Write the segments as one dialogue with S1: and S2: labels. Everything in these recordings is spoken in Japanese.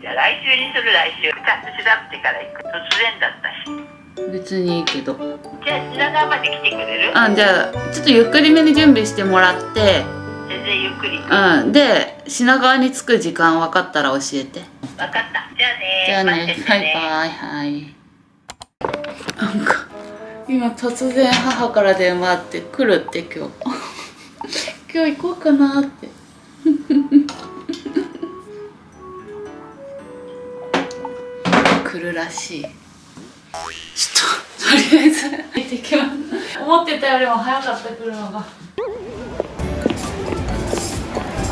S1: じゃあ来週にする来週。ちゃんと調べてから行く。突然だったし。
S2: 別にいいけど。
S1: じゃあ品川まで来てくれる？
S2: あじゃあちょっとゆっくりめに準備してもらって。
S1: 全然ゆっくり。
S2: うん。で品川に着く時間分かったら教えて。
S1: 分かった。じゃあね
S2: じゃあね
S1: 待ってて
S2: はいバイはい。なんか今突然母から電話あって来るって今日。今日行こうかなって来るらしい。ちょっととりあえず。行ってきます。思ってたよりも早かった来るのが。あ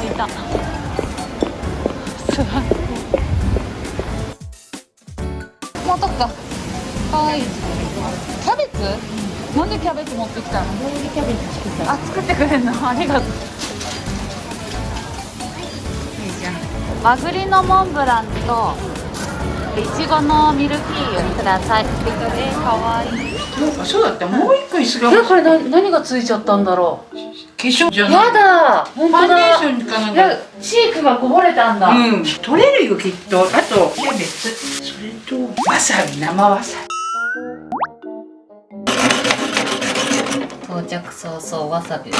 S2: いた。すごいもうとっかかわい。いキャベツ、なんでキャベツ持ってきたの？キャベツ作ったあ作ってくれんの？ありがとう。いいじゃん。和栗のモンブランといちごのミルフィーユください。えー、かわいい。
S3: そうだった。もう一個椅子が
S2: えこれな何がついちゃったんだろう？
S3: 化粧じゃない
S2: やだ本当
S3: ファンデー
S2: だ
S3: ションかなんか
S2: チークがこぼれたんだ、
S3: うん。取れるよきっと。あとキャベツ。それとわさび生わさ
S2: 到着早々わさび。
S3: び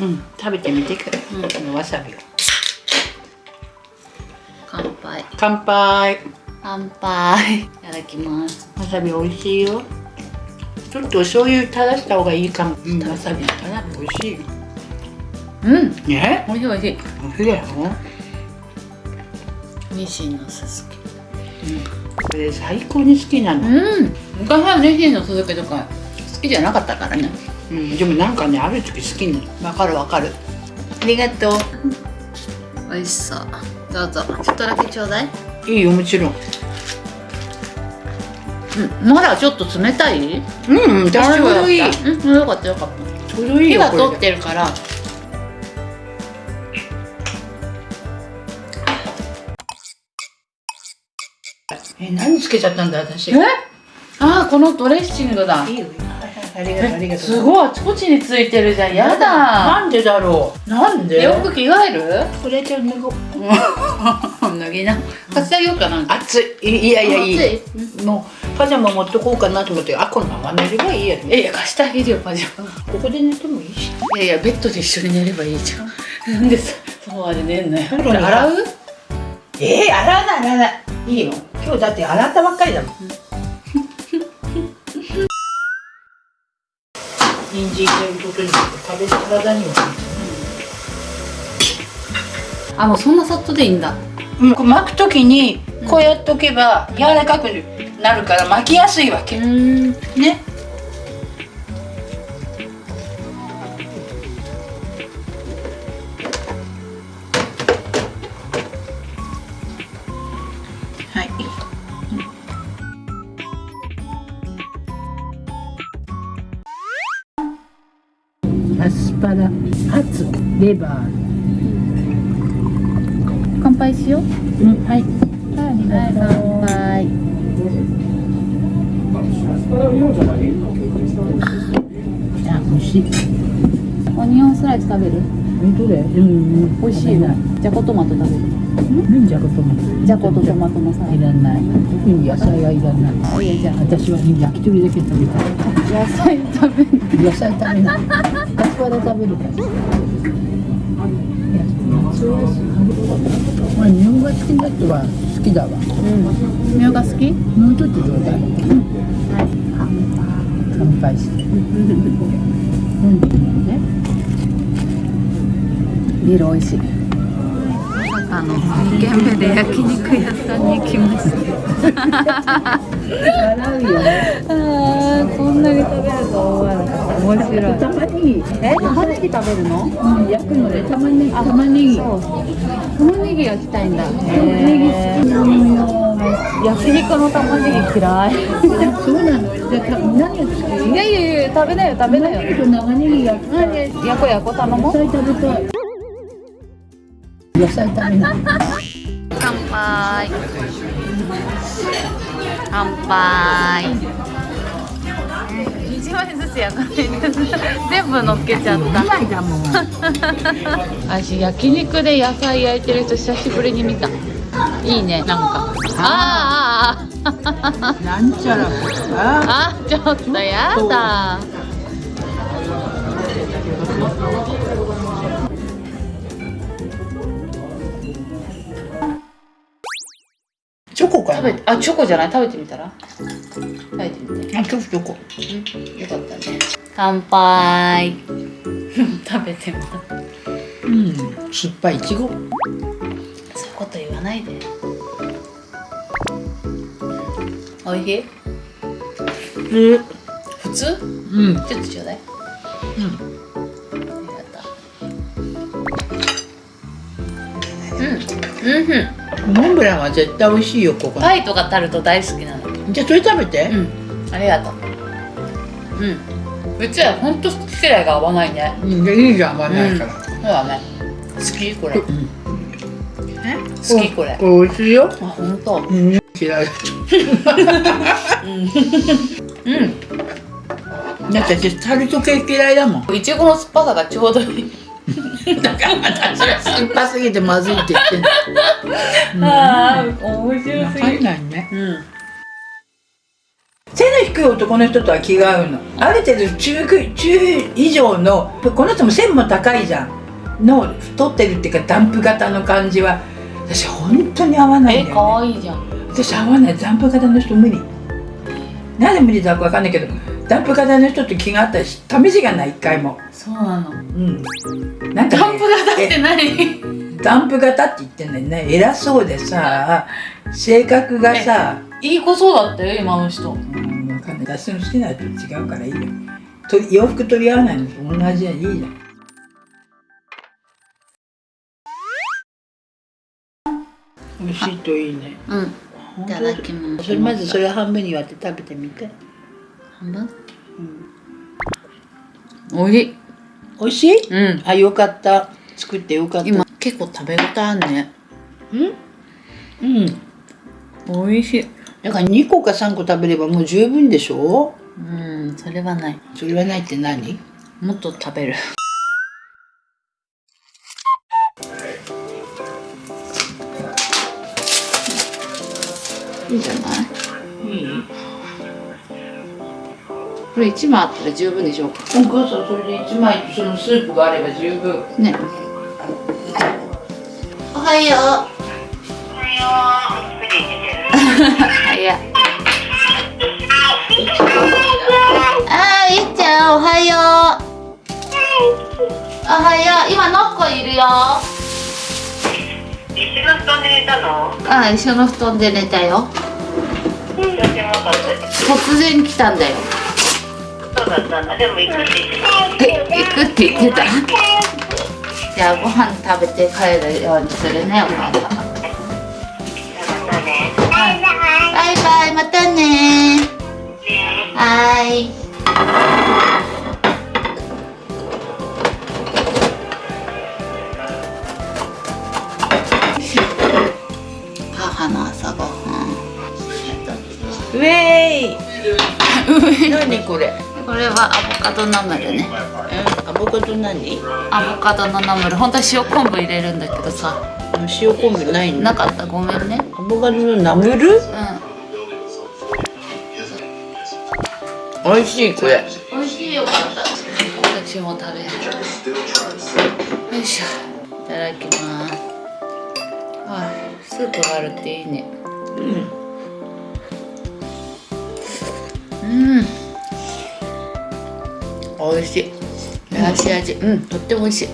S3: うん食べてみてくれ、うん、わさびを
S2: 乾杯。
S3: 乾杯。
S2: いただきます。
S3: わさび美味しいよ。ちょっとお醤油垂らした方がいいかも、うん、わさびかな美味しい。
S2: うん。
S3: ね？
S2: 美味しい美味しい。
S3: 美味しいだよ。
S2: ニシンのススキ
S3: これ最高に好きなの。
S2: うん。昔はニシンのススキとか好きじゃなかったからね。
S3: うん、でもなんかねある時好きになる。
S2: わかるわかる。
S3: ありがとう。
S2: 美味しそうどうぞ。ちょっとだけちょうだい。
S3: いいよもちろん。
S2: うんまだちょっと冷たい？
S3: うんうんちょうどいい
S2: うんよかったよかった。
S3: ちょうどいいよ
S2: 火が通ってるから。
S3: え何つけちゃったんだ私。
S2: え？あーこのドレッシングだ。
S3: いいよありがとうありがとう。
S2: すごいあちこちについてるじゃん。やだ。
S3: なんでだろう。なんで？
S2: よく着替える？
S3: これじゃ脱ごう。
S2: 脱ぎな。貸してあげようかな。んか
S3: 暑いいやいやいい。
S2: 暑
S3: もうパジャマ持ってこうかなと思ってあこのまま寝ればいいや
S2: いやいや貸してあげるよパジャマ。
S3: ここで寝てもいいし。
S2: いやいやベッドで一緒に寝ればいいじゃん。なんでさソファーで寝んのよ。洗う？
S3: えー、洗わない洗わない。いいよ。今日だって洗ったばっかりだもん人参入れることによって食べ体にも
S2: あもうそんなさっとでいいんだ。
S3: うん、こう巻くときにこうやっとけば柔らかくなるから巻きやすいわけ、
S2: ん。
S3: ねアスパラハツレバー。
S2: 乾杯しよう。
S3: うん。はい。
S2: はい乾杯
S3: あ美味しい。
S2: オニオンスライス食べる？
S3: 本当だよ。うん。
S2: 美味しいな。じゃこトマト食べる？
S3: うん。じゃことも
S2: じゃことトマトのサラ
S3: いらない。特に野菜はいらない。
S2: ダいいよじゃ
S3: 私はね焼き鳥だけ食べたい。
S2: あ野菜食べる
S3: 野菜食べないアスパラ食べるからまあ日本が好きな人は好きだわ
S2: うんみょうが好き
S3: もうちょっとちょうだい。乾杯して飲んでみるね
S2: ビール美味しい。あの2軒目で焼肉屋さんに来ました
S3: 洗うよね
S2: あこん。なに食べると思わなかった面白い
S3: 玉ねぎ
S2: え玉ねぎ食べるの
S3: うん。焼くので玉ねぎ玉ねぎ
S2: 玉ねぎ焼きたいん。だ玉
S3: ねぎ好きなの
S2: 焼肉の玉ねぎ嫌い
S3: そうなのじゃあた何が好き
S2: いやいやいや食べなよ食べなよ
S3: 長ネギ焼きたい
S2: 焼こ焼こ頼もう
S3: 野菜食べたい野菜食べない
S2: 乾杯乾杯。一枚ずつやから全部乗っけちゃっ
S3: 2枚だもん。
S2: 私焼肉で野菜焼いてる人久しぶりに見た。いいねなんか。あー。あ
S3: なんちゃらあ
S2: あちょっとやだ
S3: チョコかな？
S2: 食べてあチョコじゃない？食べてみたら？食べてみて。
S3: あチョコチョコ。
S2: うんよかったね。乾杯。食べてみた。
S3: うん酸っぱいいちご。
S2: そういうこと言わないで。おいしい？
S3: うん
S2: 普通？
S3: うん。
S2: ちょっとちょうだい。うんうんうん
S3: モンブランは絶対美味しいよここ
S2: パイとかタルト大好きなの。
S3: じゃあそれ食べて。
S2: うん。ありがとう。うん。うちはほんと好き嫌いが合わないね。
S3: うんじゃあいいじゃん合わないから。
S2: そうだね。好き？これ。
S3: うん。
S2: え？好き？これ。
S3: これ美味しいよ。
S2: あ本当。
S3: うん。嫌い
S2: うん。
S3: だって私タルト系嫌いだもん。
S2: いちごの酸っぱさがちょうどいい
S3: だから私は酸っぱすぎてまずいって言ってんのうん
S2: ああ面白
S3: わかんないね。
S2: うん。
S3: 背の低い男の人とは気が合うの。ある程度中く中以上のこの人も背も高いじゃん。の太ってるっていうかダンプ型の感じは私本当に合わないん
S2: え
S3: だよ、ね、
S2: 可愛いじゃん。
S3: 私合わない。ダンプ型の人無理なんで無理だかわかんないけどダンプ型の人と気があったし試しがない一回も。
S2: そうなの。
S3: うん。なんか、ね、
S2: ダンプ型って
S3: え
S2: 何
S3: ダンプ型って言ってんだよね。偉そうでさ性格がさ
S2: いい子そうだったよ今の人。
S3: うんわかんない。私の好きな人と違うからいいよ。と洋服取り合わないのと同じでいいじゃん。美味しいといいね。
S2: うんいただきます。
S3: それまずそれ半分に割って食べてみて。
S2: 半分？おいしい。
S3: 美味しい？
S2: うん。
S3: あよかった。作ってよかった。
S2: 今結構食べ応えあんね。
S3: うん？うん。
S2: おいしい。
S3: だから2個か3個食べればもう十分でしょ？
S2: うんそれはない。
S3: それはないって何？
S2: もっと食べるんじゃない？
S3: いい
S2: これ1枚あったら十分でしょうか？
S3: お母さんそれで1枚とそのスープがあれば十分。
S2: ね。おはよう。
S1: おはよう。9時に出てる。
S2: 早いあーいっちゃんおはよう。おはよう。今のっこいるよ。
S1: 一緒の布団で寝たの？
S2: あ一緒の布団で寝たよ。突然来たんだよ。
S1: そうだったんだ。でも行くって言って
S2: え行くって言ってた？じゃあご飯食べて帰るようにするねお母さん。バイバイまたね。はーい。母の朝ごはん
S3: ウェイ何これ？
S2: これはアボカドナムルね。
S3: アボカド何？
S2: アボカドのナムル。本当は塩昆布入れるんだけどさ。
S3: 塩昆布ないの？
S2: なかった。ごめんね。
S3: アボカドのナムル？
S2: う
S3: 美味しいこれ。
S2: ん美味しいよかった私も食べる。よいしょ。いただきます。あスープがあるっていいね。うん美味しい。足味。うん。とっても美味しい。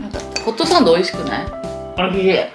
S2: なんかホットサンド美味しくない？
S3: 美味しい
S2: ね